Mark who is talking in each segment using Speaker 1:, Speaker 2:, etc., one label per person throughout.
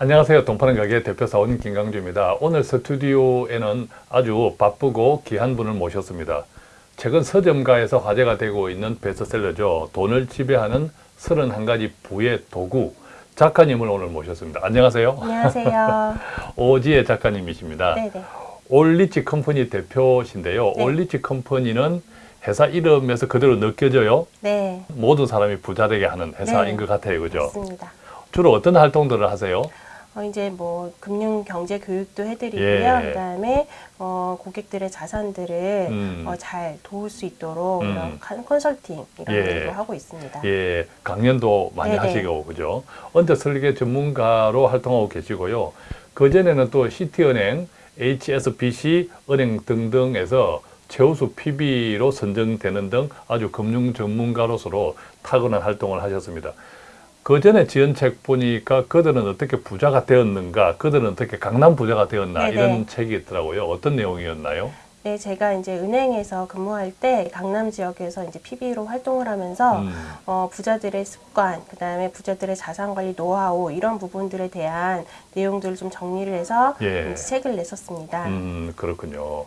Speaker 1: 안녕하세요. 동파는 가게 대표 사원님 김강주입니다. 오늘 스튜디오에는 아주 바쁘고 귀한 분을 모셨습니다. 최근 서점가에서 화제가 되고 있는 베스트셀러죠. 돈을 지배하는 31가지 부의 도구 작가님을 오늘 모셨습니다. 안녕하세요.
Speaker 2: 안녕하세요.
Speaker 1: 오지혜 작가님이십니다.
Speaker 2: 네네.
Speaker 1: 올리치 컴퍼니 대표신데요.
Speaker 2: 네.
Speaker 1: 올리치 컴퍼니는 회사 이름에서 그대로 느껴져요.
Speaker 2: 네,
Speaker 1: 모든 사람이 부자 되게 하는 회사인
Speaker 2: 네.
Speaker 1: 것 같아요. 그죠?
Speaker 2: 맞습니다.
Speaker 1: 주로 어떤 활동들을 하세요?
Speaker 2: 어, 이제 뭐 금융 경제 교육도 해드리고요.
Speaker 1: 예.
Speaker 2: 그다음에 어, 고객들의 자산들을
Speaker 1: 음.
Speaker 2: 어, 잘 도울 수 있도록
Speaker 1: 음.
Speaker 2: 이런 컨- 컨설팅 이런
Speaker 1: 예.
Speaker 2: 일도 하고 있습니다.
Speaker 1: 예, 강연도 많이
Speaker 2: 네네.
Speaker 1: 하시고 그죠? 언제 설계 전문가로 활동하고 계시고요. 그 전에는 또 시티은행, HSBC 은행 등등에서 최우수 PB로 선정되는 등 아주 금융 전문가로서로 탁월한 활동을 하셨습니다. 그 전에 지은 책 보니까 그들은 어떻게 부자가 되었는가, 그들은 어떻게 강남 부자가 되었나
Speaker 2: 네네.
Speaker 1: 이런 책이 있더라고요. 어떤 내용이었나요?
Speaker 2: 네, 제가 이제 은행에서 근무할 때 강남 지역에서 이제 PB로 활동을 하면서
Speaker 1: 음,
Speaker 2: 어, 부자들의 습관, 그 다음에 부자들의 자산 관리 노하우 이런 부분들에 대한 내용들을 좀 정리를 해서
Speaker 1: 예.
Speaker 2: 이제 책을 냈었습니다.
Speaker 1: 음, 그렇군요.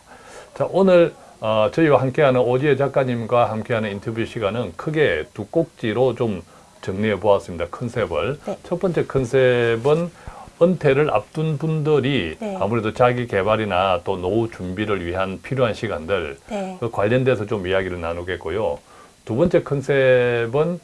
Speaker 1: 자, 오늘 어, 저희와 함께하는 오지혜 작가님과 함께하는 인터뷰 시간은 크게 두 꼭지로 좀 정리해 보았습니다. 컨셉을.
Speaker 2: 네.
Speaker 1: 첫 번째 컨셉은 은퇴를 앞둔 분들이
Speaker 2: 네.
Speaker 1: 아무래도 자기 개발이나 또 노후 준비를 위한 필요한 시간들
Speaker 2: 네.
Speaker 1: 그 관련돼서 좀 이야기를 나누겠고요. 두 번째 컨셉은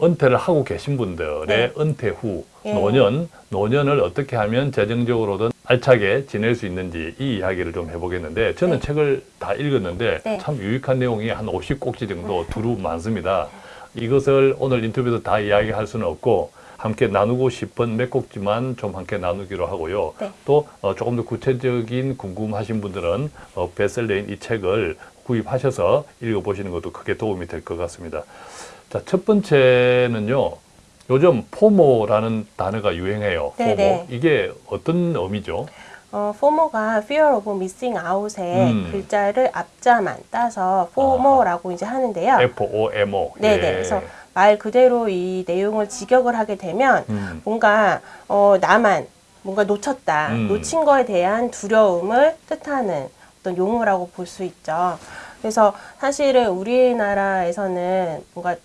Speaker 1: 은퇴를 하고 계신 분들의
Speaker 2: 네.
Speaker 1: 은퇴 후
Speaker 2: 예.
Speaker 1: 노년, 노년을 어떻게 하면 재정적으로든 알차게 지낼 수 있는지 이 이야기를 좀 해보겠는데 저는
Speaker 2: 네.
Speaker 1: 책을 다 읽었는데
Speaker 2: 네.
Speaker 1: 참 유익한 내용이 한 50꼭지 정도 두루 많습니다. 이것을 오늘 인터뷰에서 다 이야기할 수는 없고 함께 나누고 싶은 몇 꼭지만 좀 함께 나누기로 하고요.
Speaker 2: 네.
Speaker 1: 또 어, 조금 더 구체적인 궁금하신 분들은 어, 베셀러인 이 책을 구입하셔서 읽어보시는 것도 크게 도움이 될 것 같습니다. 자, 첫 번째는요. 요즘 포모라는 단어가 유행해요. 포모.
Speaker 2: 네네.
Speaker 1: 이게 어떤 의미죠?
Speaker 2: 어, 포모가 fear of missing out의
Speaker 1: 음.
Speaker 2: 글자를 앞자만 따서 포모라고 이제 하는데요.
Speaker 1: F-O-M-O.
Speaker 2: 네네.
Speaker 1: 예.
Speaker 2: 그래서 말 그대로 이 내용을 직역을 하게 되면
Speaker 1: 음,
Speaker 2: 뭔가 어, 나만 뭔가 놓쳤다,
Speaker 1: 음.
Speaker 2: 놓친 거에 대한 두려움을 뜻하는 어떤 용어라고 볼 수 있죠. 그래서 사실은 우리나라에서는 뭔가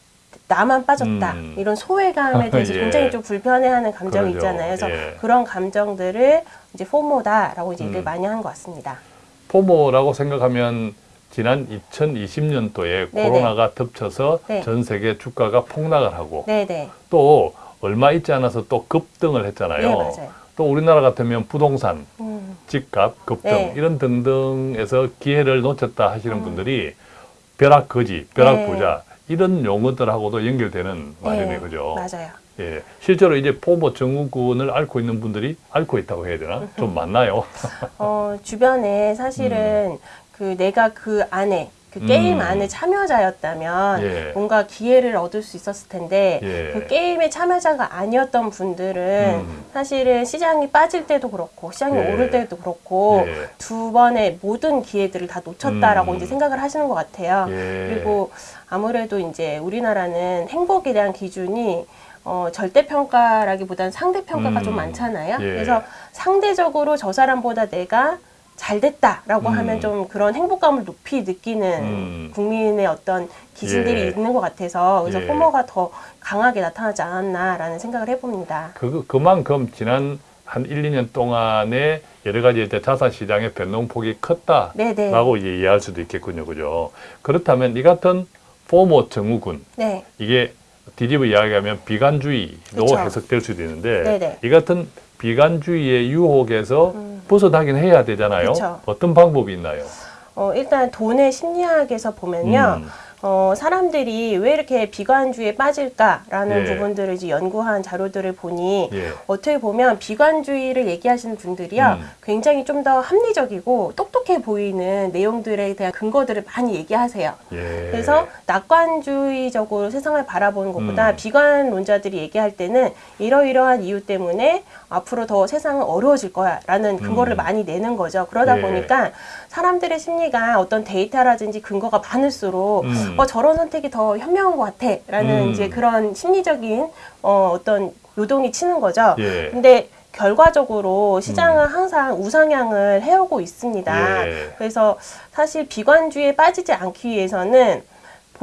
Speaker 2: 나만 빠졌다
Speaker 1: 음.
Speaker 2: 이런 소외감에 대해서
Speaker 1: 예.
Speaker 2: 굉장히 좀 불편해하는 감정이
Speaker 1: 그러죠.
Speaker 2: 있잖아요. 그래서
Speaker 1: 예.
Speaker 2: 그런 감정들을 이제 포모다라고 이제
Speaker 1: 음.
Speaker 2: 얘기를 많이 한 것 같습니다.
Speaker 1: 포모라고 생각하면 지난 2020년도에
Speaker 2: 네네.
Speaker 1: 코로나가 덮쳐서
Speaker 2: 네.
Speaker 1: 전 세계 주가가 폭락을 하고
Speaker 2: 네네.
Speaker 1: 또 얼마 있지 않아서 또 급등을 했잖아요.
Speaker 2: 네.
Speaker 1: 또 우리나라 같으면 부동산,
Speaker 2: 음,
Speaker 1: 집값 급등
Speaker 2: 네.
Speaker 1: 이런 등등에서 기회를 놓쳤다 하시는 분들이 벼락 거지, 벼락
Speaker 2: 음. 네.
Speaker 1: 부자 이런 용어들하고도 연결되는 말이네
Speaker 2: 네,
Speaker 1: 그죠?
Speaker 2: 맞아요.
Speaker 1: 예, 실제로 이제 포모 증후군을 앓고 있는 분들이 앓고 있다고 해야 되나? 좀 많나요?
Speaker 2: 어, 주변에 사실은 그 내가 그 안에 그 게임
Speaker 1: 음.
Speaker 2: 안에 참여자였다면
Speaker 1: 예.
Speaker 2: 뭔가 기회를 얻을 수 있었을 텐데
Speaker 1: 예.
Speaker 2: 그 게임의 참여자가 아니었던 분들은
Speaker 1: 음.
Speaker 2: 사실은 시장이 빠질 때도 그렇고 시장이
Speaker 1: 예.
Speaker 2: 오를 때도 그렇고
Speaker 1: 예.
Speaker 2: 두 번의 모든 기회들을 다 놓쳤다라고
Speaker 1: 음.
Speaker 2: 이제 생각을 하시는 것 같아요.
Speaker 1: 예.
Speaker 2: 그리고 아무래도 이제 우리나라는 행복에 대한 기준이 어, 절대평가라기보다는 상대평가가
Speaker 1: 음.
Speaker 2: 좀 많잖아요.
Speaker 1: 예.
Speaker 2: 그래서 상대적으로 저 사람보다 내가 잘 됐다라고
Speaker 1: 음.
Speaker 2: 하면 좀 그런 행복감을 높이 느끼는
Speaker 1: 음.
Speaker 2: 국민의 어떤 기준들이
Speaker 1: 예.
Speaker 2: 있는 것 같아서 그래서
Speaker 1: 예.
Speaker 2: 포모가 더 강하게 나타나지 않았나라는 생각을 해봅니다.
Speaker 1: 그, 그만큼 지난 한 1, 2년 동안에 여러 가지 이제 자산 시장의 변동폭이 컸다라고
Speaker 2: 네네.
Speaker 1: 이해할 수도 있겠군요. 그죠? 그렇다면 이 같은 포모 증후군
Speaker 2: 네.
Speaker 1: 이게 뒤집어 이야기하면 비관주의로
Speaker 2: 그쵸.
Speaker 1: 해석될 수도 있는데
Speaker 2: 네네.
Speaker 1: 이 같은 비관주의의 유혹에서
Speaker 2: 음.
Speaker 1: 벗어나긴 해야 되잖아요.
Speaker 2: 그쵸.
Speaker 1: 어떤 방법이 있나요?
Speaker 2: 어, 일단 돈의 심리학에서 보면요.
Speaker 1: 음.
Speaker 2: 어, 사람들이 왜 이렇게 비관주의에 빠질까라는
Speaker 1: 예.
Speaker 2: 부분들을 이제 연구한 자료들을 보니
Speaker 1: 예.
Speaker 2: 어떻게 보면 비관주의를 얘기하시는 분들이요
Speaker 1: 음.
Speaker 2: 굉장히 좀 더 합리적이고 똑똑해 보이는 내용들에 대한 근거들을 많이 얘기하세요.
Speaker 1: 예.
Speaker 2: 그래서 낙관주의적으로 세상을 바라보는 것보다
Speaker 1: 음.
Speaker 2: 비관론자들이 얘기할 때는 이러이러한 이유 때문에 앞으로 더 세상은 어려워질 거야 라는 근거를
Speaker 1: 음.
Speaker 2: 많이 내는 거죠. 그러다
Speaker 1: 예.
Speaker 2: 보니까 사람들의 심리가 어떤 데이터라든지 근거가 많을수록
Speaker 1: 음.
Speaker 2: 어 저런 선택이 더 현명한 것 같아 라는
Speaker 1: 음.
Speaker 2: 이제 그런 심리적인 어 어떤 요동이 치는 거죠.
Speaker 1: 예.
Speaker 2: 근데 결과적으로 시장은 항상 우상향을 해오고 있습니다.
Speaker 1: 예.
Speaker 2: 그래서 사실 비관주의에 빠지지 않기 위해서는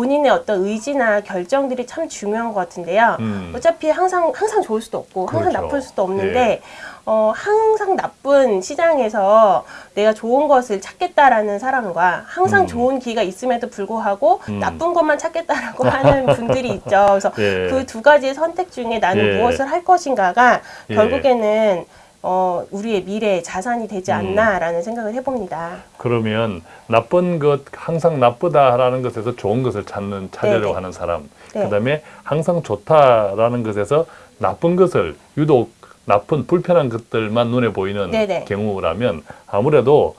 Speaker 2: 본인의 어떤 의지나 결정들이 참 중요한 것 같은데요.
Speaker 1: 음.
Speaker 2: 어차피 항상 항상 좋을 수도 없고 항상
Speaker 1: 그렇죠.
Speaker 2: 나쁠 수도 없는데 어, 항상 나쁜 시장에서 내가 좋은 것을 찾겠다라는 사람과 항상
Speaker 1: 음.
Speaker 2: 좋은 기가 있음에도 불구하고
Speaker 1: 음.
Speaker 2: 나쁜 것만 찾겠다라고 하는 분들이 있죠. 그래서
Speaker 1: 예.
Speaker 2: 그두 가지의 선택 중에 나는
Speaker 1: 예.
Speaker 2: 무엇을 할 것인가가
Speaker 1: 예.
Speaker 2: 결국에는 어, 우리의 미래의 자산이 되지
Speaker 1: 음.
Speaker 2: 않나라는 생각을 해봅니다.
Speaker 1: 그러면 나쁜 것 항상 나쁘다라는 것에서 좋은 것을 찾는 찾으려고
Speaker 2: 네네.
Speaker 1: 하는 사람
Speaker 2: 네.
Speaker 1: 그 다음에 항상 좋다라는 것에서 나쁜 것을 유독 나쁜 불편한 것들만 눈에 보이는
Speaker 2: 네네.
Speaker 1: 경우라면 아무래도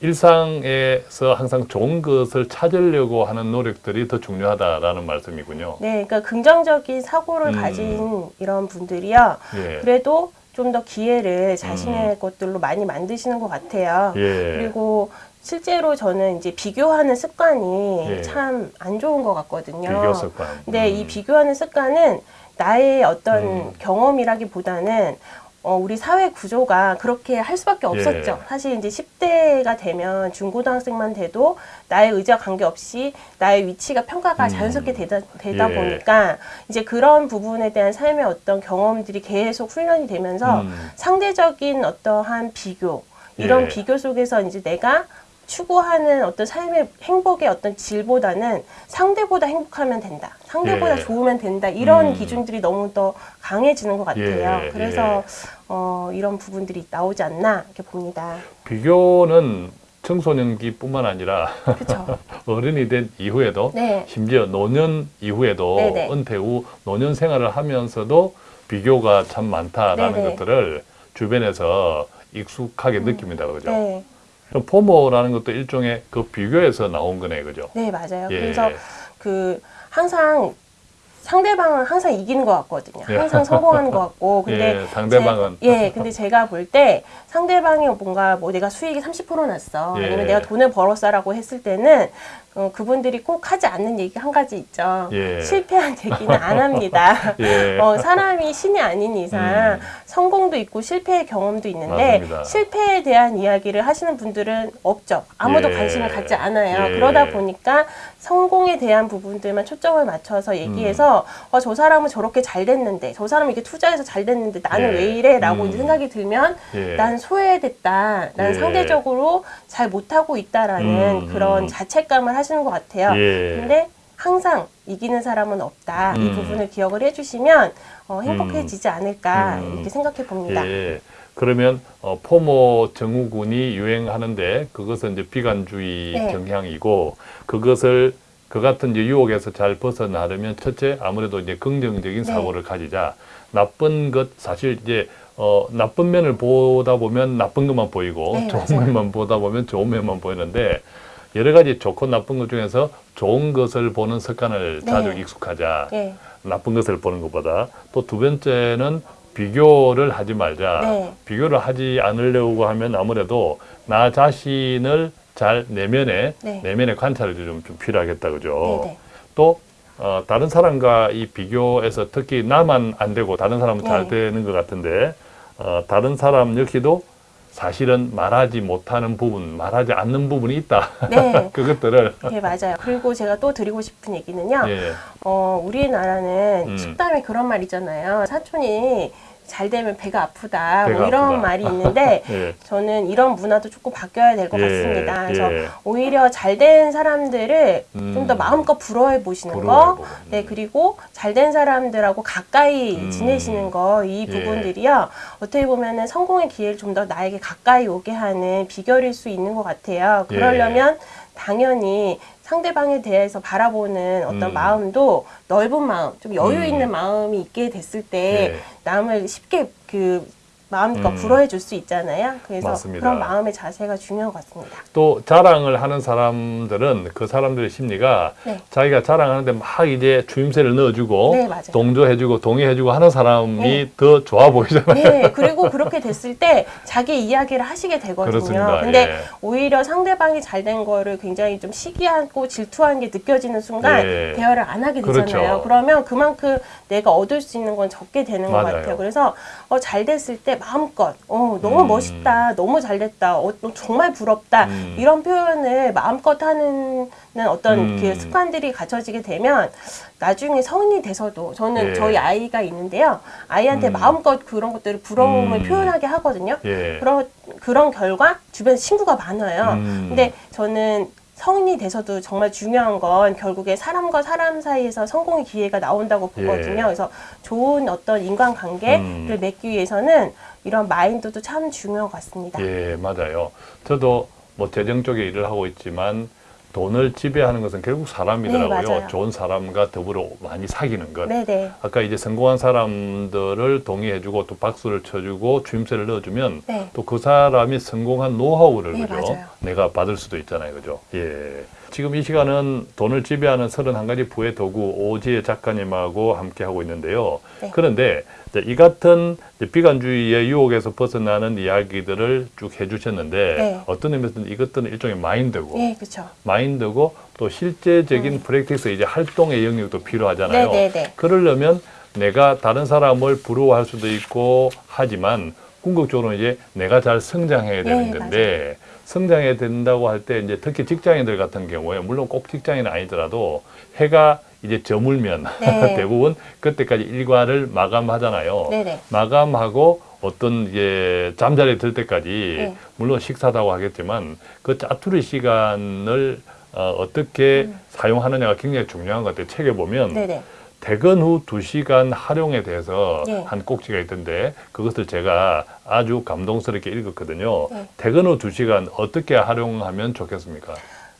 Speaker 1: 일상에서 항상 좋은 것을 찾으려고 하는 노력들이 더 중요하다라는 말씀이군요.
Speaker 2: 네, 그러니까 긍정적인 사고를
Speaker 1: 음.
Speaker 2: 가진 이런 분들이요.
Speaker 1: 예.
Speaker 2: 그래도 좀 더 기회를 자신의
Speaker 1: 음.
Speaker 2: 것들로 많이 만드시는 것 같아요.
Speaker 1: 예.
Speaker 2: 그리고 실제로 저는 이제 비교하는 습관이
Speaker 1: 예.
Speaker 2: 참안 좋은 것 같거든요.
Speaker 1: 비교 습관.
Speaker 2: 근데
Speaker 1: 음.
Speaker 2: 이 비교하는 습관은 나의 어떤
Speaker 1: 음.
Speaker 2: 경험이라기보다는 어, 우리 사회 구조가 그렇게 할 수밖에 없었죠.
Speaker 1: 예.
Speaker 2: 사실 이제 10대가 되면 중고등학생만 돼도 나의 의지와 관계없이 나의 위치가 평가가
Speaker 1: 음.
Speaker 2: 자연스럽게 되다, 되다
Speaker 1: 예.
Speaker 2: 보니까 이제 그런 부분에 대한 삶의 어떤 경험들이 계속 훈련이 되면서
Speaker 1: 음.
Speaker 2: 상대적인 어떠한 비교 이런
Speaker 1: 예.
Speaker 2: 비교 속에서 이제 내가 추구하는 어떤 삶의 행복의 어떤 질보다는 상대보다 행복하면 된다. 상대보다
Speaker 1: 예.
Speaker 2: 좋으면 된다. 이런
Speaker 1: 음.
Speaker 2: 기준들이 너무 더 강해지는 것 같아요.
Speaker 1: 예,
Speaker 2: 그래서 어, 이런 부분들이 나오지 않나 이렇게 봅니다.
Speaker 1: 비교는 청소년기뿐만 아니라. 어른이 된 이후에도
Speaker 2: 네.
Speaker 1: 심지어 노년 이후에도
Speaker 2: 네네.
Speaker 1: 은퇴 후 노년 생활을 하면서도 비교가 참 많다라는
Speaker 2: 네네.
Speaker 1: 것들을 주변에서 익숙하게 느낍니다. 그죠?
Speaker 2: 네.
Speaker 1: 그럼 포모라는 것도 일종의 그 비교에서 나온 거네. 그죠?
Speaker 2: 네, 맞아요.
Speaker 1: 예.
Speaker 2: 그래서 그 항상 상대방은 항상 이기는 것 같거든요.
Speaker 1: 예.
Speaker 2: 항상 성공하는 것 같고. 근데
Speaker 1: 예, 상대방은
Speaker 2: 제, 예, 근데 제가 볼 때 상대방이 뭔가 뭐 내가 수익이 30% 났어.
Speaker 1: 예.
Speaker 2: 아니면 내가 돈을 벌었어라고 했을 때는 어, 그분들이 꼭 하지 않는 얘기 한 가지 있죠.
Speaker 1: 예.
Speaker 2: 실패한 얘기는 안 합니다.
Speaker 1: 예.
Speaker 2: 어, 사람이 신이 아닌 이상
Speaker 1: 음.
Speaker 2: 성공도 있고 실패의 경험도 있는데
Speaker 1: 맞습니다.
Speaker 2: 실패에 대한 이야기를 하시는 분들은 없죠. 아무도
Speaker 1: 예.
Speaker 2: 관심을 갖지 않아요.
Speaker 1: 예.
Speaker 2: 그러다 보니까 성공에 대한 부분들만 초점을 맞춰서 얘기해서
Speaker 1: 음.
Speaker 2: 어, 저 사람은 저렇게 잘 됐는데 저 사람은 이렇게 투자해서 잘 됐는데 나는
Speaker 1: 예.
Speaker 2: 왜 이래? 라고
Speaker 1: 음.
Speaker 2: 생각이 들면
Speaker 1: 예.
Speaker 2: 난 소외됐다. 난
Speaker 1: 예.
Speaker 2: 상대적으로 잘 못하고 있다라는
Speaker 1: 음,
Speaker 2: 그런
Speaker 1: 음.
Speaker 2: 자책감을 하시 는 것 같아요.
Speaker 1: 예.
Speaker 2: 근데 항상 이기는 사람은 없다. 이
Speaker 1: 음.
Speaker 2: 부분을 기억을 해주시면 어, 행복해지지 않을까
Speaker 1: 음.
Speaker 2: 이렇게 생각해 봅니다.
Speaker 1: 예. 그러면 어, 포모 증후군이 유행하는데 그것은 이제 비관주의
Speaker 2: 네.
Speaker 1: 경향이고 그것을 그 같은 이제 유혹에서 잘 벗어나려면 첫째 아무래도 이제 긍정적인
Speaker 2: 네.
Speaker 1: 사고를 가지자 나쁜 것 사실 이제 어, 나쁜 면을 보다 보면 나쁜 것만 보이고
Speaker 2: 네,
Speaker 1: 좋은
Speaker 2: 맞아요.
Speaker 1: 면만 보다 보면 좋은 면만 보이는데 여러 가지 좋고 나쁜 것 중에서 좋은 것을 보는 습관을
Speaker 2: 네.
Speaker 1: 자주 익숙하자.
Speaker 2: 예.
Speaker 1: 나쁜 것을 보는 것보다 또 두 번째는 비교를 하지 말자.
Speaker 2: 네.
Speaker 1: 비교를 하지 않으려고 하면 아무래도 나 자신을 잘 내면에
Speaker 2: 네.
Speaker 1: 내면의 관찰이 좀, 좀 필요하겠다 그죠.
Speaker 2: 네네.
Speaker 1: 또 어, 다른 사람과 이 비교에서 특히 나만 안 되고 다른 사람은 잘
Speaker 2: 네.
Speaker 1: 되는 것 같은데 어, 다른 사람 역시도 사실은 말하지 못하는 부분, 말하지 않는 부분이 있다.
Speaker 2: 네.
Speaker 1: 그것들을
Speaker 2: 네, 맞아요. 그리고 제가 또 드리고 싶은 얘기는요.
Speaker 1: 예,
Speaker 2: 어, 우리나라는
Speaker 1: 음.
Speaker 2: 속담에 그런 말 있잖아요. 사촌이 잘 되면 배가 아프다.
Speaker 1: 배가
Speaker 2: 뭐 이런
Speaker 1: 아프다.
Speaker 2: 말이 있는데
Speaker 1: 예,
Speaker 2: 저는 이런 문화도 조금 바뀌어야 될것
Speaker 1: 예,
Speaker 2: 같습니다. 그래서
Speaker 1: 예.
Speaker 2: 오히려 잘 된 사람들을
Speaker 1: 음.
Speaker 2: 좀더 마음껏 부러워해 보시는
Speaker 1: 부러워해보고.
Speaker 2: 거, 네 그리고 잘 된 사람들하고 가까이
Speaker 1: 음.
Speaker 2: 지내시는 거이
Speaker 1: 예.
Speaker 2: 부분들이요 어떻게 보면은 성공의 기회를 좀 더 나에게 가까이 오게 하는 비결일 수 있는 것 같아요.
Speaker 1: 예.
Speaker 2: 그러려면 당연히 상대방에 대해서 바라보는 어떤
Speaker 1: 음.
Speaker 2: 마음도 넓은 마음, 좀 여유
Speaker 1: 음.
Speaker 2: 있는 마음이 있게 됐을 때
Speaker 1: 예.
Speaker 2: 남을 쉽게 그 마음껏
Speaker 1: 음.
Speaker 2: 부러워해 줄 수 있잖아요. 그래서
Speaker 1: 맞습니다.
Speaker 2: 그런 마음의 자세가 중요한 것 같습니다.
Speaker 1: 또 자랑을 하는 사람들은 그 사람들의 심리가
Speaker 2: 네.
Speaker 1: 자기가 자랑하는데 막 이제 주임새를 넣어주고
Speaker 2: 네.
Speaker 1: 동조해주고 동의해주고 하는 사람이
Speaker 2: 네.
Speaker 1: 더 좋아 보이잖아요.
Speaker 2: 네, 그리고 그렇게 됐을 때 자기 이야기를 하시게 되거든요.
Speaker 1: 그렇습니다.
Speaker 2: 근데
Speaker 1: 예.
Speaker 2: 오히려 상대방이 잘 된 거를 굉장히 좀 시기하고 질투하는 게 느껴지는 순간
Speaker 1: 예.
Speaker 2: 대화를 안 하게 되잖아요.
Speaker 1: 그렇죠.
Speaker 2: 그러면 그만큼 내가 얻을 수 있는 건 적게 되는 것
Speaker 1: 맞아요.
Speaker 2: 같아요. 그래서 어, 잘 됐을 때 마음껏 어, 너무
Speaker 1: 음.
Speaker 2: 멋있다, 너무 잘됐다, 어, 너 정말 부럽다
Speaker 1: 음.
Speaker 2: 이런 표현을 마음껏 하는 어떤
Speaker 1: 음.
Speaker 2: 그 습관들이 갖춰지게 되면 나중에 성인이 돼서도 저는
Speaker 1: 예.
Speaker 2: 저희 아이가 있는데요. 아이한테
Speaker 1: 음.
Speaker 2: 마음껏 그런 것들을 부러움을
Speaker 1: 음.
Speaker 2: 표현하게 하거든요.
Speaker 1: 예.
Speaker 2: 그런 그런 결과 주변 친구가 많아요.
Speaker 1: 음.
Speaker 2: 근데 저는 성인이 돼서도 정말 중요한 건 결국에 사람과 사람 사이에서 성공의 기회가 나온다고 보거든요.
Speaker 1: 예.
Speaker 2: 그래서 좋은 어떤 인간관계를
Speaker 1: 음.
Speaker 2: 맺기 위해서는 이런 마인드도 참 중요한 것 같습니다.
Speaker 1: 예, 맞아요. 저도 뭐 재정 쪽에 일을 하고 있지만 돈을 지배하는 것은 결국 사람이더라고요.
Speaker 2: 네.
Speaker 1: 좋은 사람과 더불어 많이 사귀는 것.
Speaker 2: 네 네.
Speaker 1: 아까 이제 성공한 사람들을 동의해주고 또 박수를 쳐주고 주임새를 넣어주면
Speaker 2: 네.
Speaker 1: 또그 사람이 성공한 노하우를
Speaker 2: 네,
Speaker 1: 그죠?
Speaker 2: 맞아요.
Speaker 1: 내가 받을 수도 있잖아요, 그죠? 예. 지금 이 시간은 돈을 지배하는 31가지 부의 도구 오지혜 작가님하고 함께 하고 있는데요.
Speaker 2: 네.
Speaker 1: 그런데 이 같은 비관주의의 유혹에서 벗어나는 이야기들을 쭉 해주셨는데
Speaker 2: 네.
Speaker 1: 어떤 의미에서는 이것들은 일종의 마인드고
Speaker 2: 예, 그렇죠.
Speaker 1: 마인드고 또 실제적인 프랙티스 이제 활동의 영역도 필요하잖아요.
Speaker 2: 음. 네네네.
Speaker 1: 그러려면 내가 다른 사람을 부러워할 수도 있고 하지만 궁극적으로 이제 내가 잘 성장해야 되는
Speaker 2: 네,
Speaker 1: 건데 성장해야 된다고 할 때 이제 특히 직장인들 같은 경우에 물론 꼭 직장인은 아니더라도 해가 이제 저물면
Speaker 2: 네.
Speaker 1: 대부분 그때까지 일과를 마감하잖아요.
Speaker 2: 네네.
Speaker 1: 마감하고 어떤 이제 잠자리에 들 때까지
Speaker 2: 네.
Speaker 1: 물론 식사다고 하겠지만 그 짜투리 시간을 어, 어떻게 사용하느냐가 굉장히 중요한 것 같아요. 책에 보면
Speaker 2: 음. 네네.
Speaker 1: 퇴근 후 두시간 활용에 대해서
Speaker 2: 네.
Speaker 1: 한 꼭지가 있던데 그것을 제가 아주 감동스럽게 읽었거든요.
Speaker 2: 네.
Speaker 1: 퇴근 후 두시간 어떻게 활용하면 좋겠습니까?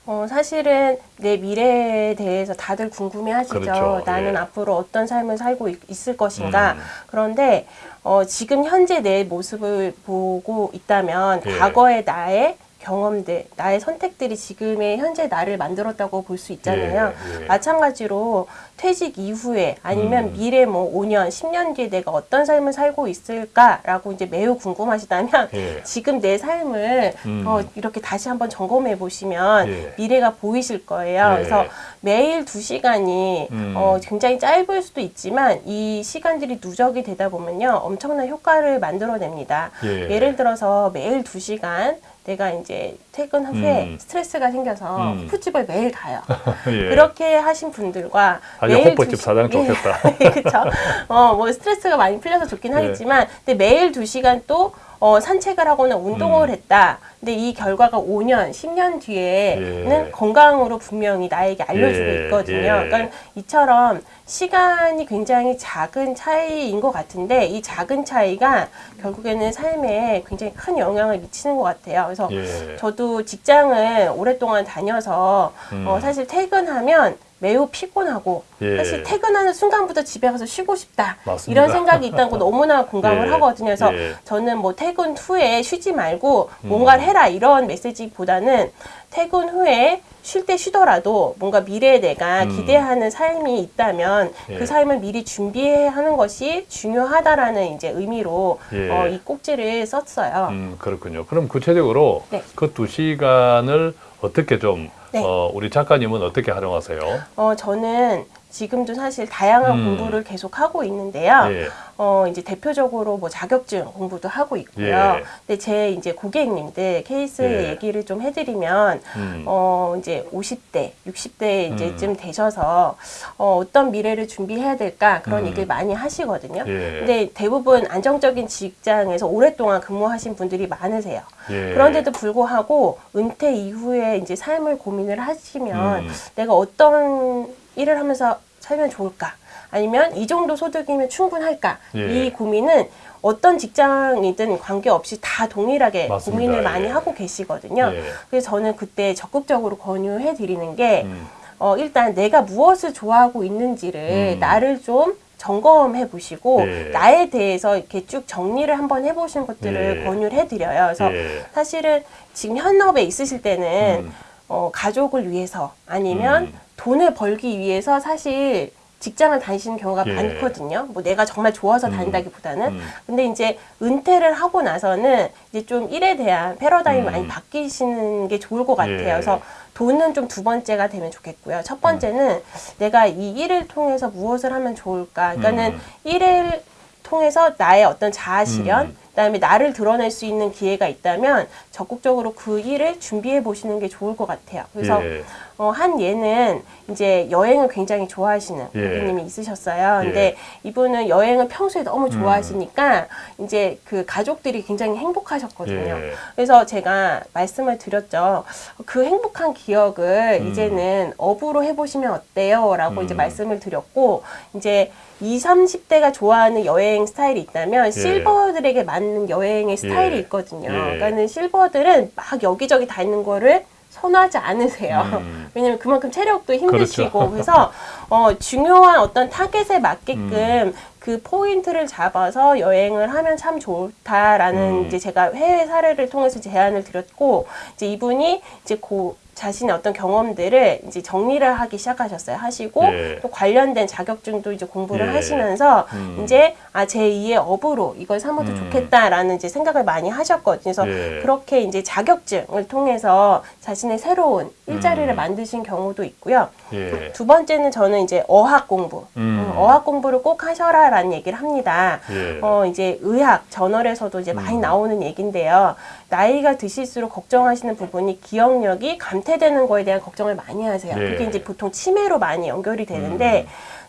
Speaker 2: 어, 사실은 내 미래에 대해서 다들 궁금해하시죠.
Speaker 1: 그렇죠.
Speaker 2: 나는
Speaker 1: 예.
Speaker 2: 앞으로 어떤 삶을 살고 있, 있을 것인가.
Speaker 1: 음.
Speaker 2: 그런데 어, 지금 현재 내 모습을 보고 있다면
Speaker 1: 예.
Speaker 2: 과거의 나의 경험들, 나의 선택들이 지금의 현재 나를 만들었다고 볼 수 있잖아요.
Speaker 1: 예, 예.
Speaker 2: 마찬가지로 퇴직 이후에 아니면
Speaker 1: 음.
Speaker 2: 미래 뭐 5년, 10년 뒤에 내가 어떤 삶을 살고 있을까라고 이제 매우 궁금하시다면
Speaker 1: 예.
Speaker 2: 지금 내 삶을
Speaker 1: 음.
Speaker 2: 어, 이렇게 다시 한번 점검해 보시면
Speaker 1: 예.
Speaker 2: 미래가 보이실 거예요.
Speaker 1: 예.
Speaker 2: 그래서 매일 두 시간이
Speaker 1: 음.
Speaker 2: 어, 굉장히 짧을 수도 있지만 이 시간들이 누적이 되다 보면요 엄청난 효과를 만들어냅니다.
Speaker 1: 예.
Speaker 2: 예를 들어서 매일 두 시간 내가 이제 퇴근 후에
Speaker 1: 음.
Speaker 2: 스트레스가 생겨서
Speaker 1: 음.
Speaker 2: 호프집을 매일 가요.
Speaker 1: 예.
Speaker 2: 그렇게 하신 분들과
Speaker 1: 아주
Speaker 2: 매일
Speaker 1: 호프집
Speaker 2: 두 시-
Speaker 1: 사장
Speaker 2: 예.
Speaker 1: 좋겠다.
Speaker 2: 그렇죠. 어, 뭐 스트레스가 많이 풀려서 좋긴
Speaker 1: 예.
Speaker 2: 하겠지만, 근데 매일 두 시간 또 어, 산책을 하거나 운동을
Speaker 1: 음.
Speaker 2: 했다. 근데 이 결과가 5년, 10년 뒤에는
Speaker 1: 예.
Speaker 2: 건강으로 분명히 나에게 알려주고
Speaker 1: 예,
Speaker 2: 있거든요.
Speaker 1: 예.
Speaker 2: 그러니까 이처럼 시간이 굉장히 작은 차이인 것 같은데 이 작은 차이가 결국에는 삶에 굉장히 큰 영향을 미치는 것 같아요. 그래서
Speaker 1: 예.
Speaker 2: 저도 직장을 오랫동안 다녀서
Speaker 1: 음.
Speaker 2: 어, 사실 퇴근하면 매우 피곤하고
Speaker 1: 예.
Speaker 2: 사실 퇴근하는 순간부터 집에 가서 쉬고 싶다
Speaker 1: 맞습니다.
Speaker 2: 이런 생각이 있다는 거 너무나 공감을
Speaker 1: 예.
Speaker 2: 하거든요. 그래서
Speaker 1: 예.
Speaker 2: 저는 뭐 퇴근 후에 쉬지 말고
Speaker 1: 음.
Speaker 2: 뭔가를 해라 이런 메시지보다는 퇴근 후에 쉴 때 쉬더라도 뭔가 미래에 내가
Speaker 1: 음.
Speaker 2: 기대하는 삶이 있다면
Speaker 1: 예.
Speaker 2: 그 삶을 미리 준비해야 하는 것이 중요하다라는 이제 의미로
Speaker 1: 예.
Speaker 2: 어, 이 꼭지를 썼어요.
Speaker 1: 음, 그렇군요. 그럼 구체적으로
Speaker 2: 네.
Speaker 1: 그두 시간을 어떻게 좀
Speaker 2: 네.
Speaker 1: 어, 우리 작가님은 어떻게 활용하세요?
Speaker 2: 어, 저는 지금도 사실 다양한
Speaker 1: 음.
Speaker 2: 공부를 계속 하고 있는데요.
Speaker 1: 예.
Speaker 2: 어, 이제 대표적으로 뭐 자격증 공부도 하고 있고요.
Speaker 1: 예.
Speaker 2: 근데 제 이제 고객님들 케이스
Speaker 1: 예.
Speaker 2: 얘기를 좀 해드리면,
Speaker 1: 음.
Speaker 2: 어, 이제 50대, 60대
Speaker 1: 음.
Speaker 2: 이제쯤 되셔서, 어, 어떤 미래를 준비해야 될까 그런
Speaker 1: 음.
Speaker 2: 얘기를 많이 하시거든요.
Speaker 1: 예.
Speaker 2: 근데 대부분 안정적인 직장에서 오랫동안 근무하신 분들이 많으세요.
Speaker 1: 예.
Speaker 2: 그런데도 불구하고 은퇴 이후에 이제 삶을 고민을 하시면
Speaker 1: 음.
Speaker 2: 내가 어떤 일을 하면서 살면 좋을까? 아니면 이 정도 소득이면 충분할까?
Speaker 1: 예.
Speaker 2: 이 고민은 어떤 직장이든 관계없이 다 동일하게
Speaker 1: 맞습니다.
Speaker 2: 고민을 많이
Speaker 1: 예.
Speaker 2: 하고 계시거든요.
Speaker 1: 예.
Speaker 2: 그래서 저는 그때 적극적으로 권유해 드리는 게
Speaker 1: 음.
Speaker 2: 어, 일단 내가 무엇을 좋아하고 있는지를
Speaker 1: 음.
Speaker 2: 나를 좀 점검해 보시고
Speaker 1: 예.
Speaker 2: 나에 대해서 이렇게 쭉 정리를 한번 해보시는 것들을
Speaker 1: 예.
Speaker 2: 권유를 해드려요. 그래서
Speaker 1: 예.
Speaker 2: 사실은 지금 현업에 있으실 때는
Speaker 1: 음.
Speaker 2: 어, 가족을 위해서 아니면
Speaker 1: 음.
Speaker 2: 돈을 벌기 위해서 사실 직장을 다니시는 경우가
Speaker 1: 예.
Speaker 2: 많거든요. 뭐 내가 정말 좋아서
Speaker 1: 음.
Speaker 2: 다닌다기보다는.
Speaker 1: 음.
Speaker 2: 근데 이제 은퇴를 하고 나서는 이제 좀 일에 대한 패러다임이
Speaker 1: 음.
Speaker 2: 많이 바뀌시는 게 좋을 것 같아요.
Speaker 1: 예.
Speaker 2: 그래서 돈은 좀 두 번째가 되면 좋겠고요. 첫 번째는 내가 이 일을 통해서 무엇을 하면 좋을까. 그러니까는
Speaker 1: 음.
Speaker 2: 일을 통해서 나의 어떤 자아 실현,
Speaker 1: 음.
Speaker 2: 그다음에 나를 드러낼 수 있는 기회가 있다면 적극적으로 그 일을 준비해 보시는 게 좋을 것 같아요. 그래서
Speaker 1: 예.
Speaker 2: 어, 한 예는 이제 여행을 굉장히 좋아하시는
Speaker 1: 예.
Speaker 2: 고객님이 있으셨어요. 근데
Speaker 1: 예.
Speaker 2: 이분은 여행을 평소에 너무 좋아하시니까 이제 그 가족들이 굉장히 행복하셨거든요.
Speaker 1: 예.
Speaker 2: 그래서 제가 말씀을 드렸죠. 그 행복한 기억을
Speaker 1: 음.
Speaker 2: 이제는 업으로 해보시면 어때요? 라고 이제
Speaker 1: 음.
Speaker 2: 말씀을 드렸고, 이제 20, 30대가 좋아하는 여행 스타일이 있다면 실버들에게 맞는 여행의 스타일이
Speaker 1: 예.
Speaker 2: 있거든요.
Speaker 1: 예.
Speaker 2: 그러니까는 실버들은 막 여기저기 다 있는 거를 선호하지 않으세요.
Speaker 1: 음.
Speaker 2: 왜냐면 그만큼 체력도 힘드시고
Speaker 1: 그렇죠.
Speaker 2: 그래서 어, 중요한 어떤 타겟에 맞게끔
Speaker 1: 음.
Speaker 2: 그 포인트를 잡아서 여행을 하면 참 좋다라는
Speaker 1: 음.
Speaker 2: 이제 제가 해외 사례를 통해서 제안을 드렸고 이제 이분이 이제 고 자신의 어떤 경험들을 이제 정리를 하기 시작하셨어요. 하시고
Speaker 1: 예.
Speaker 2: 또 관련된 자격증도 이제 공부를
Speaker 1: 예.
Speaker 2: 하시면서
Speaker 1: 음.
Speaker 2: 이제 아 제2의 업으로 이걸 삼아도
Speaker 1: 음.
Speaker 2: 좋겠다라는 이제 생각을 많이 하셨거든요. 그래서
Speaker 1: 예.
Speaker 2: 그렇게 이제 자격증을 통해서 자신의 새로운 일자리를
Speaker 1: 음.
Speaker 2: 만드신 경우도 있고요.
Speaker 1: 예.
Speaker 2: 두 번째는 저는 이제 어학 공부,
Speaker 1: 음.
Speaker 2: 음, 어학 공부를 꼭 하셔라라는 얘기를 합니다.
Speaker 1: 예.
Speaker 2: 어, 이제 의학 저널에서도 이제 많이
Speaker 1: 음.
Speaker 2: 나오는 얘긴데요. 나이가 드실수록 걱정하시는 부분이 기억력이 감퇴되는 거에 대한 걱정을 많이 하세요.
Speaker 1: 예.
Speaker 2: 그게 이제 보통 치매로 많이 연결이 되는데,
Speaker 1: 음.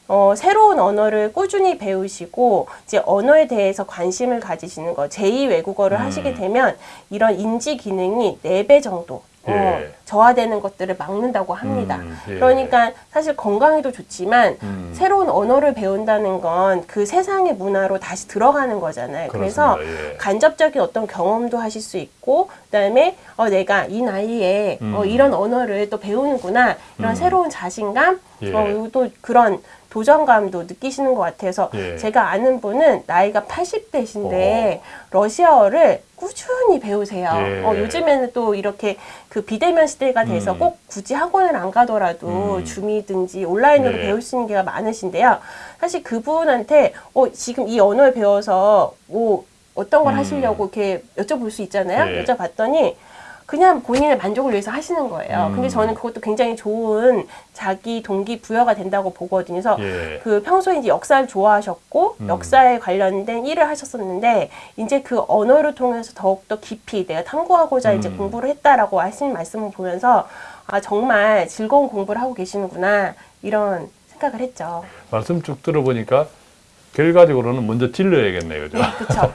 Speaker 2: 어, 새로운 언어를 꾸준히 배우시고, 이제 언어에 대해서 관심을 가지시는 거, 제2 외국어를
Speaker 1: 음.
Speaker 2: 하시게 되면, 이런 인지 기능이 4배 정도, 어,
Speaker 1: 예.
Speaker 2: 저하되는 것들을 막는다고 합니다.
Speaker 1: 음, 예.
Speaker 2: 그러니까 사실 건강에도 좋지만,
Speaker 1: 음.
Speaker 2: 새로운 언어를 배운다는 건 그 세상의 문화로 다시 들어가는 거잖아요. 그래서
Speaker 1: 그렇습니다. 예.
Speaker 2: 간접적인 어떤 경험도 하실 수 있고, 그다음에 어, 내가 이 나이에 어,
Speaker 1: 음.
Speaker 2: 이런 언어를 또 배우는구나 이런
Speaker 1: 음.
Speaker 2: 새로운 자신감,
Speaker 1: 예.
Speaker 2: 어, 그리고 또 그런 도전감도 느끼시는 것 같아서
Speaker 1: 예.
Speaker 2: 제가 아는 분은 나이가 80대신데 러시아어를 꾸준히 배우세요.
Speaker 1: 예.
Speaker 2: 어, 요즘에는 또 이렇게 그 비대면 시 대가 돼서
Speaker 1: 음.
Speaker 2: 꼭 굳이 학원을 안 가더라도
Speaker 1: 음.
Speaker 2: 줌이든지 온라인으로
Speaker 1: 네.
Speaker 2: 배울 수 있는 게가 많으신데요. 사실 그분한테 어, 지금 이 언어를 배워서 뭐 어떤 걸
Speaker 1: 음.
Speaker 2: 하시려고 이렇게 여쭤볼 수 있잖아요.
Speaker 1: 네.
Speaker 2: 여쭤봤더니 그냥 본인의 만족을 위해서 하시는 거예요.
Speaker 1: 음.
Speaker 2: 근데 저는 그것도 굉장히 좋은 자기 동기 부여가 된다고 보거든요. 그래서
Speaker 1: 예.
Speaker 2: 그 평소에 이제 역사를 좋아하셨고
Speaker 1: 음.
Speaker 2: 역사에 관련된 일을 하셨었는데 이제 그 언어를 통해서 더욱더 깊이 내가 탐구하고자 이제
Speaker 1: 음.
Speaker 2: 공부를 했다라고 하신 말씀을 보면서 아 정말 즐거운 공부를 하고 계시는구나 이런 생각을 했죠.
Speaker 1: 말씀 쭉 들어보니까 결과적으로는 먼저 질러야겠네요. 그죠?
Speaker 2: 그렇죠.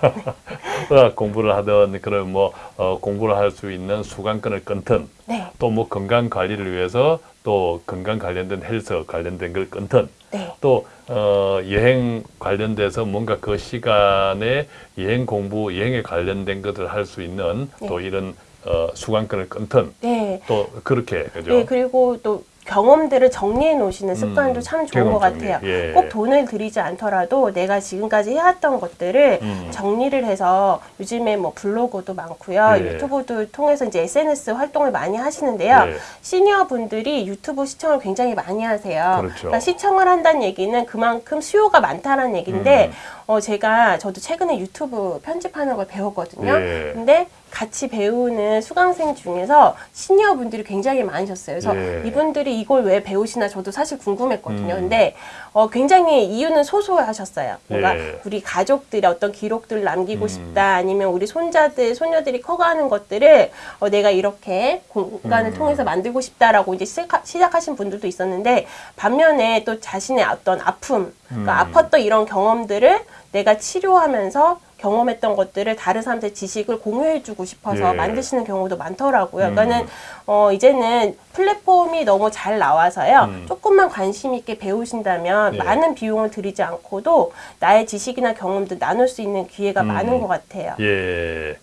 Speaker 1: 의학 공부를 하든 그런 뭐 어, 공부를 할 수 있는 수강권을 끊든
Speaker 2: 네,
Speaker 1: 또뭐 건강 관리를 위해서 또 건강 관련된 헬스 관련된 걸 끊든
Speaker 2: 네,
Speaker 1: 또 어, 여행 관련돼서 뭔가 그 시간에 여행 공부, 여행에 관련된 것을 할 수 있는
Speaker 2: 네.
Speaker 1: 또 이런 어, 수강권을 끊든
Speaker 2: 네.
Speaker 1: 또 그렇게 그죠?
Speaker 2: 네, 그리고 또 경험들을 정리해 놓으시는 습관도
Speaker 1: 음,
Speaker 2: 참 좋은 것
Speaker 1: 정리.
Speaker 2: 같아요.
Speaker 1: 예.
Speaker 2: 꼭 돈을 들이지 않더라도 내가 지금까지 해왔던 것들을
Speaker 1: 음.
Speaker 2: 정리를 해서 요즘에 뭐 블로그도 많고요.
Speaker 1: 예.
Speaker 2: 유튜브도 통해서 이제 SNS 활동을 많이 하시는데요.
Speaker 1: 예.
Speaker 2: 시니어 분들이 유튜브 시청을 굉장히 많이 하세요.
Speaker 1: 그렇죠.
Speaker 2: 그러니까 시청을 한다는 얘기는 그만큼 수요가 많다는 얘기인데
Speaker 1: 음.
Speaker 2: 어, 제가 저도 최근에 유튜브 편집하는 걸 배웠거든요.
Speaker 1: 예.
Speaker 2: 근데 같이 배우는 수강생 중에서 시니어 분들이 굉장히 많으셨어요. 그래서
Speaker 1: 예.
Speaker 2: 이분들이 이걸 왜 배우시나 저도 사실 궁금했거든요.
Speaker 1: 음.
Speaker 2: 근데 어, 굉장히 이유는 소소하셨어요. 뭔가
Speaker 1: 예.
Speaker 2: 우리 가족들의 어떤 기록들을 남기고
Speaker 1: 음.
Speaker 2: 싶다. 아니면 우리 손자들, 소녀들이 커가는 것들을 어, 내가 이렇게 공간을
Speaker 1: 음.
Speaker 2: 통해서 만들고 싶다라고 이제 시작하, 시작하신 분들도 있었는데 반면에 또 자신의 어떤 아픔, 그러니까
Speaker 1: 음.
Speaker 2: 아팠던 이런 경험들을 내가 치료하면서 경험했던 것들을 다른 사람들 지식을 공유해주고 싶어서
Speaker 1: 예.
Speaker 2: 만드시는 경우도 많더라고요.
Speaker 1: 음.
Speaker 2: 그러니까는 어, 이제는 플랫폼이 너무 잘 나와서요.
Speaker 1: 음.
Speaker 2: 조금만 관심 있게 배우신다면
Speaker 1: 예.
Speaker 2: 많은 비용을 들이지 않고도 나의 지식이나 경험들 나눌 수 있는 기회가
Speaker 1: 음.
Speaker 2: 많은 것 같아요.
Speaker 1: 예.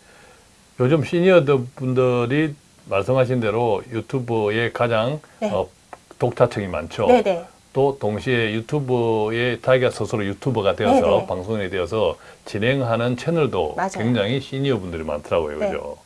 Speaker 1: 요즘 시니어들 분들이 말씀하신 대로 유튜브에 가장
Speaker 2: 네.
Speaker 1: 어, 독자층이 많죠.
Speaker 2: 네네.
Speaker 1: 또 동시에 유튜브에 자기가 스스로 유튜버가 되어서
Speaker 2: 네네.
Speaker 1: 방송인이 되어서 진행하는 채널도
Speaker 2: 맞아요.
Speaker 1: 굉장히 시니어 분들이 많더라고요.
Speaker 2: 네.
Speaker 1: 그죠?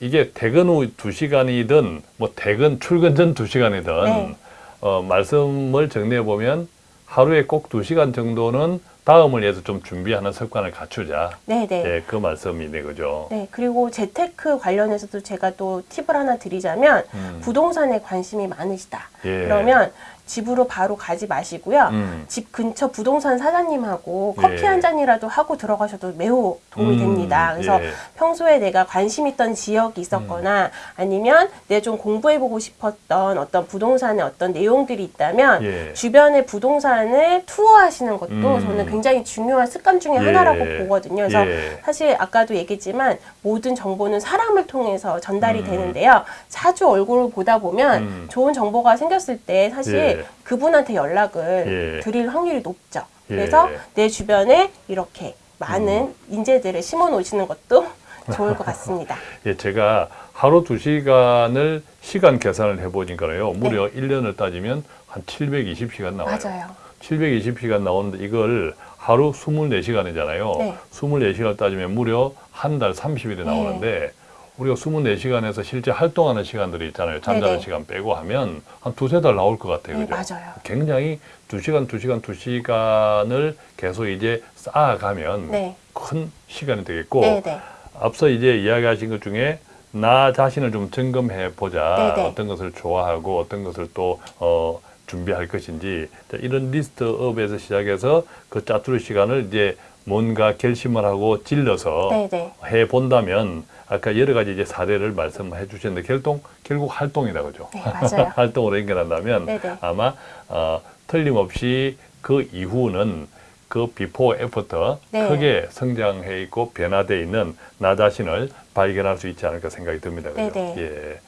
Speaker 1: 이게 퇴근 후 두시간이든뭐 퇴근 출근 전 두시간이든
Speaker 2: 네.
Speaker 1: 어, 말씀을 정리해 보면 하루에 꼭 두시간 정도는 다음을 위해서 좀 준비하는 습관을 갖추자.
Speaker 2: 네, 네.
Speaker 1: 예, 그 말씀이 네, 그죠?
Speaker 2: 네, 그리고 재테크 관련해서도 제가 또 팁을 하나 드리자면
Speaker 1: 음.
Speaker 2: 부동산에 관심이 많으시다.
Speaker 1: 예.
Speaker 2: 그러면 집으로 바로 가지 마시고요.
Speaker 1: 음.
Speaker 2: 집 근처 부동산 사장님하고
Speaker 1: 예.
Speaker 2: 커피 한 잔이라도 하고 들어가셔도 매우 도움이
Speaker 1: 음,
Speaker 2: 됩니다. 그래서
Speaker 1: 예.
Speaker 2: 평소에 내가 관심 있던 지역이 있었거나 아니면 내가 좀 공부해보고 싶었던 어떤 부동산의 어떤 내용들이 있다면
Speaker 1: 예.
Speaker 2: 주변의 부동산을 투어하시는 것도
Speaker 1: 음.
Speaker 2: 저는 굉장히 중요한 습관 중에
Speaker 1: 예.
Speaker 2: 하나라고 보거든요. 그래서
Speaker 1: 예.
Speaker 2: 사실 아까도 얘기했지만 모든 정보는 사람을 통해서 전달이
Speaker 1: 음.
Speaker 2: 되는데요. 자주 얼굴을 보다 보면
Speaker 1: 음.
Speaker 2: 좋은 정보가 생겼을 때 사실
Speaker 1: 예.
Speaker 2: 그분한테 연락을
Speaker 1: 예.
Speaker 2: 드릴 확률이 높죠.
Speaker 1: 예.
Speaker 2: 그래서 내 주변에 이렇게 많은
Speaker 1: 음.
Speaker 2: 인재들을 심어 놓으시는 것도 좋을 것 같습니다.
Speaker 1: 예, 제가 하루 두시간을 시간 계산을 해보니까요. 무려 일 1년을 따지면 한 720시간 나와요.
Speaker 2: 네. 맞아요.
Speaker 1: 720시간 나오는데 이걸 하루 24시간이잖아요.
Speaker 2: 네.
Speaker 1: 24시간 따지면 무려 한 달 30일이 나오는데 우리가 24시간에서 실제 활동하는 시간들이 있잖아요. 잠자는
Speaker 2: 네네.
Speaker 1: 시간 빼고 하면 한 두세 달 나올 것 같아요.
Speaker 2: 네,
Speaker 1: 그죠?
Speaker 2: 맞아요.
Speaker 1: 굉장히 두시간두시간두시간을 계속 이제 쌓아가면
Speaker 2: 네.
Speaker 1: 큰 시간이 되겠고
Speaker 2: 네, 네.
Speaker 1: 앞서 이제 이야기하신 것 중에 나 자신을 좀 점검해 보자.
Speaker 2: 네네.
Speaker 1: 어떤 것을 좋아하고 어떤 것을 또 어, 준비할 것인지 자, 이런 리스트업에서 시작해서 그 짜투리 시간을 이제 뭔가 결심을 하고 질러서
Speaker 2: 네, 네.
Speaker 1: 해 본다면 아까 여러 가지 이제 사례를 말씀해 주셨는데 결동 결국 활동이다 그죠?
Speaker 2: 네, 맞아요.
Speaker 1: 활동으로 연결한다면
Speaker 2: 네네.
Speaker 1: 아마 어, 틀림없이 그 이후는 그 before after
Speaker 2: 네.
Speaker 1: 크게 성장해 있고 변화돼 있는 나 자신을 발견할 수 있지 않을까 생각이 듭니다. 그죠?
Speaker 2: 네네.
Speaker 1: 예.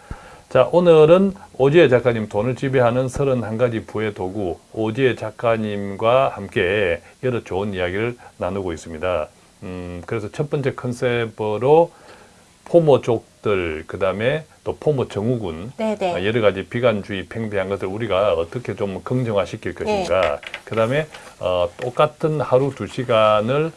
Speaker 1: 자, 오늘은 오지혜 작가님 돈을 지배하는 31가지 부의 도구 오지혜 작가님과 함께 여러 좋은 이야기를 나누고 있습니다. 음, 그래서 첫 번째 컨셉으로 포모족들, 그 다음에 또 포모 증후군,
Speaker 2: 네, 네.
Speaker 1: 어, 여러 가지 비관주의 팽배한 것을 우리가 어떻게 좀 긍정화시킬
Speaker 2: 네.
Speaker 1: 것인가. 그다음에 어, 똑같은 하루 두 시간을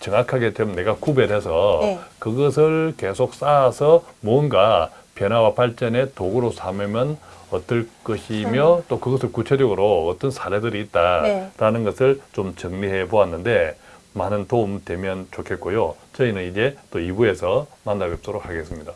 Speaker 1: 정확하게 좀 내가 구별해서
Speaker 2: 네.
Speaker 1: 그것을 계속 쌓아서 뭔가 변화와 발전의 도구로 삼으면 어떨 것이며 또 그것을 구체적으로 어떤 사례들이 있다라는 것을 좀 정리해 보았는데 많은 도움 되면 좋겠고요. 저희는 이제 또 2부에서 만나 뵙도록 하겠습니다.